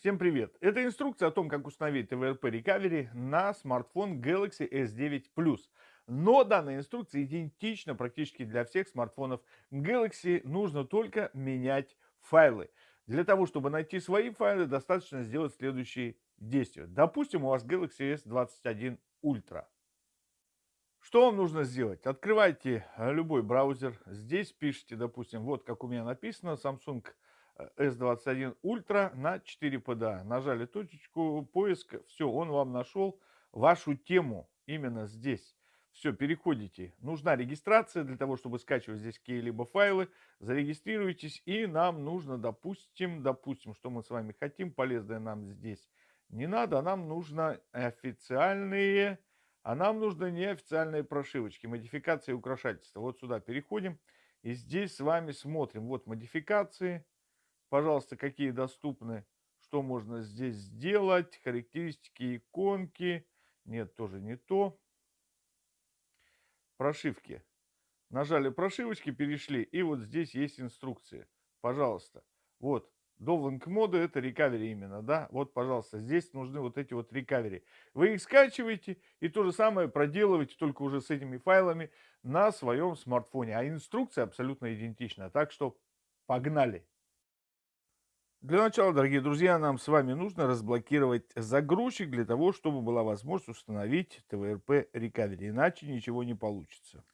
Всем привет! Это инструкция о том, как установить TVRP Recovery на смартфон Galaxy S9 Plus. Но данная инструкция идентична практически для всех смартфонов Galaxy. Нужно только менять файлы. Для того, чтобы найти свои файлы, достаточно сделать следующие действия. Допустим, у вас Galaxy S21 Ultra. Что вам нужно сделать? Открывайте любой браузер. Здесь пишите, допустим, вот как у меня написано, Samsung S21 Ultra на 4 PDA. Нажали точечку, поиск, все, он вам нашел вашу тему именно здесь. Все, переходите. Нужна регистрация для того, чтобы скачивать здесь какие-либо файлы. Зарегистрируйтесь, и нам нужно, допустим, допустим, что мы с вами хотим, полезное нам здесь не надо, а нам нужно официальные, а нам нужны неофициальные прошивочки, модификации и украшательства. Вот сюда переходим, и здесь с вами смотрим. Вот модификации, пожалуйста, какие доступны, что можно здесь сделать, характеристики иконки, нет, тоже не то, прошивки. Нажали прошивочки, перешли, и вот здесь есть инструкции, пожалуйста, вот, Довлинг моды это рекавери именно, да, вот, пожалуйста, здесь нужны вот эти вот рекавери. Вы их скачиваете и то же самое проделываете, только уже с этими файлами на своем смартфоне, а инструкция абсолютно идентична, так что погнали! Для начала, дорогие друзья, нам с вами нужно разблокировать загрузчик для того, чтобы была возможность установить TVRP Recovery, иначе ничего не получится.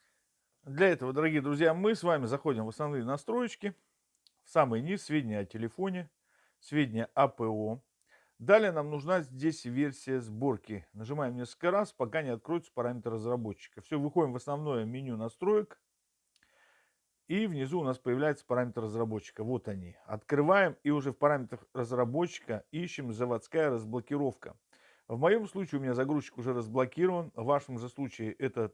Для этого, дорогие друзья, мы с вами заходим в основные настройки, в самый низ сведения о телефоне, сведения АПО. Далее нам нужна здесь версия сборки. Нажимаем несколько раз, пока не откроются параметры разработчика. Все, выходим в основное меню настроек. И внизу у нас появляется параметр разработчика. Вот они. Открываем и уже в параметрах разработчика ищем заводская разблокировка. В моем случае у меня загрузчик уже разблокирован. В вашем же случае эта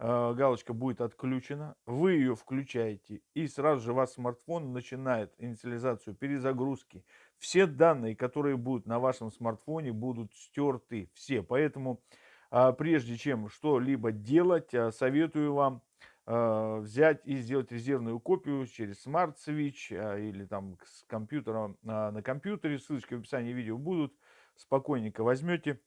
э, галочка будет отключена. Вы ее включаете и сразу же ваш смартфон начинает инициализацию перезагрузки. Все данные, которые будут на вашем смартфоне, будут стерты. Все. Поэтому э, прежде чем что-либо делать, э, советую вам взять и сделать резервную копию через Smart Switch э, или там с компьютера на компьютере. Ссылочки в описании видео будут. Спокойненько возьмете,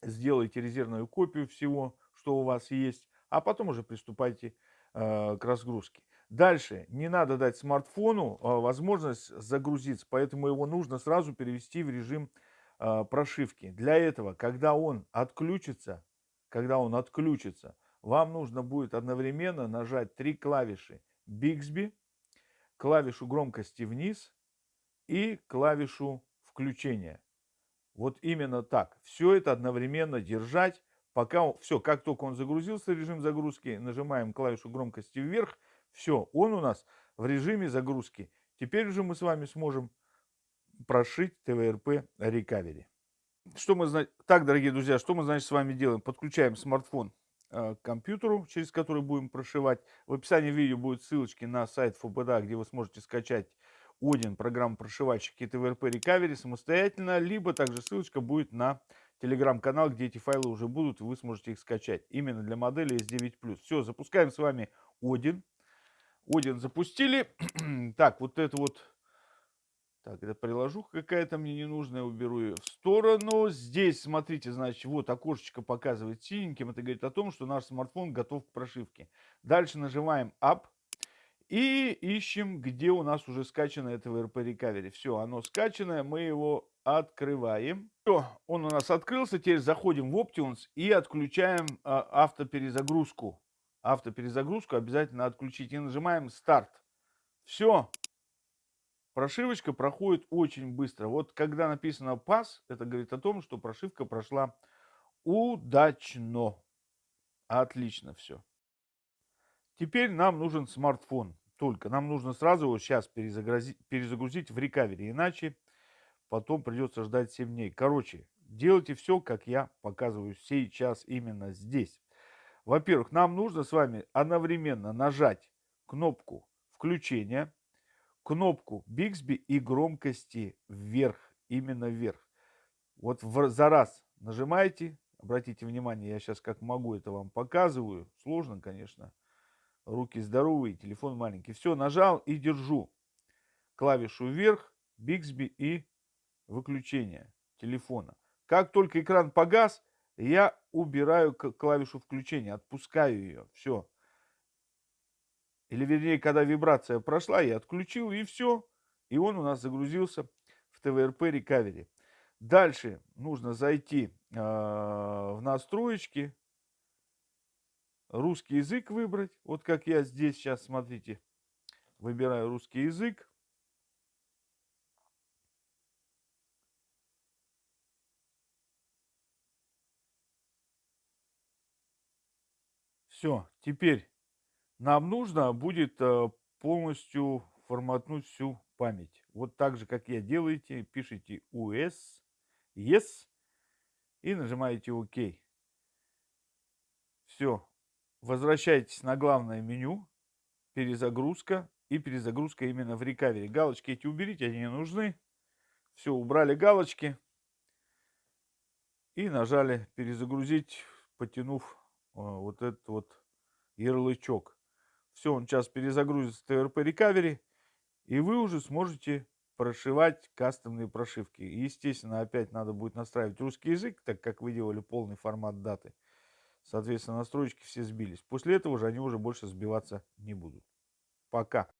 сделайте резервную копию всего, что у вас есть, а потом уже приступайте э, к разгрузке. Дальше, не надо дать смартфону возможность загрузиться, поэтому его нужно сразу перевести в режим прошивки. Для этого, когда он отключится, когда он отключится, вам нужно будет одновременно нажать три клавиши Bixby, клавишу громкости вниз и клавишу включения. Вот именно так. Все это одновременно держать, пока все, как только он загрузился режим загрузки, нажимаем клавишу громкости вверх, все, он у нас в режиме загрузки. Теперь уже мы с вами сможем прошить TVRP Recovery. Что мы? Так, дорогие друзья, что мы, значит, с вами делаем? Подключаем смартфон к компьютеру, через который будем прошивать. В описании видео будут ссылочки на сайт ФБД, где вы сможете скачать Один, программу прошивальщик и TVRP Recovery самостоятельно, либо также ссылочка будет на телеграм-канал, где эти файлы уже будут, и вы сможете их скачать. Именно для модели S9+. Все, запускаем с вами Один. Один запустили. так, вот это вот так, это приложуха какая-то мне ненужная, уберу ее в сторону. Здесь, смотрите, значит, вот окошечко показывает синеньким. Это говорит о том, что наш смартфон готов к прошивке. Дальше нажимаем Up и ищем, где у нас уже скачано это VRP Recovery. Все, оно скачанное, мы его открываем. Все, он у нас открылся. Теперь заходим в Options и отключаем а, автоперезагрузку. Автоперезагрузку обязательно отключить. И нажимаем Старт. Все, Прошивочка проходит очень быстро. Вот когда написано пас, это говорит о том, что прошивка прошла удачно. Отлично все. Теперь нам нужен смартфон. Только нам нужно сразу его сейчас перезагрузить, перезагрузить в рекавери. Иначе потом придется ждать 7 дней. Короче, делайте все, как я показываю сейчас именно здесь. Во-первых, нам нужно с вами одновременно нажать кнопку включения кнопку Bixby и громкости вверх, именно вверх. Вот в, за раз нажимаете, обратите внимание, я сейчас как могу это вам показываю, сложно, конечно, руки здоровые, телефон маленький. Все, нажал и держу клавишу вверх, Bixby и выключения телефона. Как только экран погас, я убираю клавишу включения, отпускаю ее. Все. Или вернее, когда вибрация прошла, я отключил и все. И он у нас загрузился в ТВРП Recovery. Дальше нужно зайти э, в настроечки, русский язык выбрать. Вот как я здесь сейчас, смотрите, выбираю русский язык. Все, теперь нам нужно будет э, полностью форматнуть всю память. Вот так же, как я делаете, пишите US, Yes и нажимаете ОК. Все, возвращайтесь на главное меню, перезагрузка и перезагрузка именно в рекавере. Галочки эти уберите, они не нужны. Все, убрали галочки и нажали перезагрузить, потянув э, вот этот вот ярлычок. Все, он сейчас перезагрузится в TRP Recovery, и вы уже сможете прошивать кастомные прошивки. естественно, опять надо будет настраивать русский язык, так как вы делали полный формат даты. Соответственно, настройки все сбились. После этого же они уже больше сбиваться не будут. Пока.